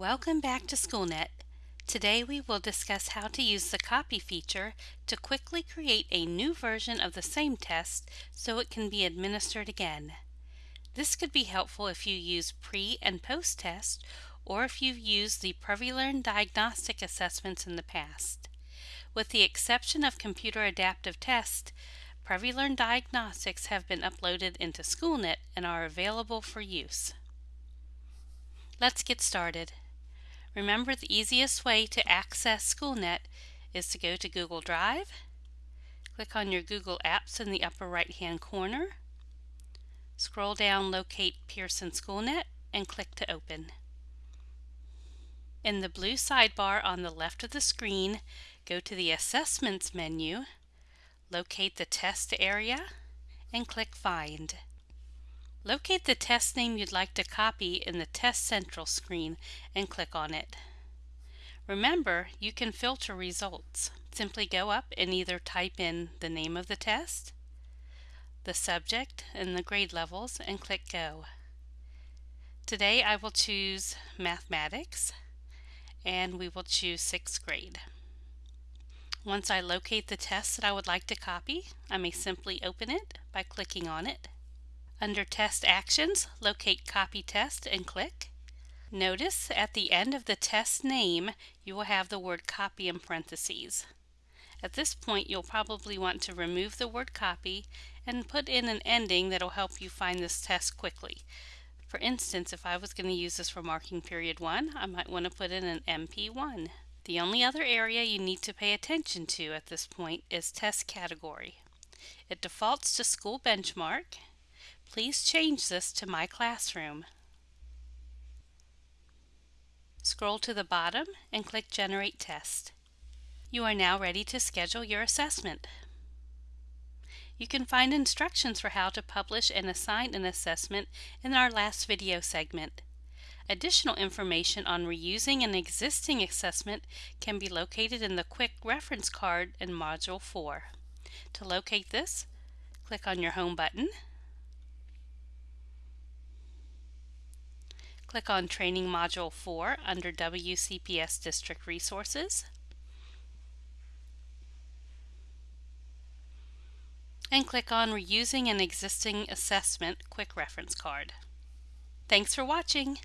Welcome back to SchoolNet. Today we will discuss how to use the copy feature to quickly create a new version of the same test so it can be administered again. This could be helpful if you use pre and post test or if you've used the PrevyLearn diagnostic assessments in the past. With the exception of computer adaptive test, PrevyLearn diagnostics have been uploaded into SchoolNet and are available for use. Let's get started. Remember the easiest way to access SchoolNet is to go to Google Drive, click on your Google Apps in the upper right hand corner, scroll down locate Pearson SchoolNet and click to open. In the blue sidebar on the left of the screen, go to the Assessments menu, locate the test area, and click Find. Locate the test name you'd like to copy in the Test Central screen and click on it. Remember, you can filter results. Simply go up and either type in the name of the test, the subject, and the grade levels and click Go. Today I will choose Mathematics and we will choose 6th grade. Once I locate the test that I would like to copy, I may simply open it by clicking on it. Under Test Actions, locate Copy Test and click. Notice at the end of the test name, you will have the word copy in parentheses. At this point, you'll probably want to remove the word copy and put in an ending that will help you find this test quickly. For instance, if I was going to use this for marking period 1, I might want to put in an MP1. The only other area you need to pay attention to at this point is test category. It defaults to school benchmark Please change this to My Classroom. Scroll to the bottom and click Generate Test. You are now ready to schedule your assessment. You can find instructions for how to publish and assign an assessment in our last video segment. Additional information on reusing an existing assessment can be located in the Quick Reference Card in Module 4. To locate this, click on your Home button Click on Training Module 4 under WCPS District Resources. And click on Reusing an Existing Assessment Quick Reference Card. Thanks for watching!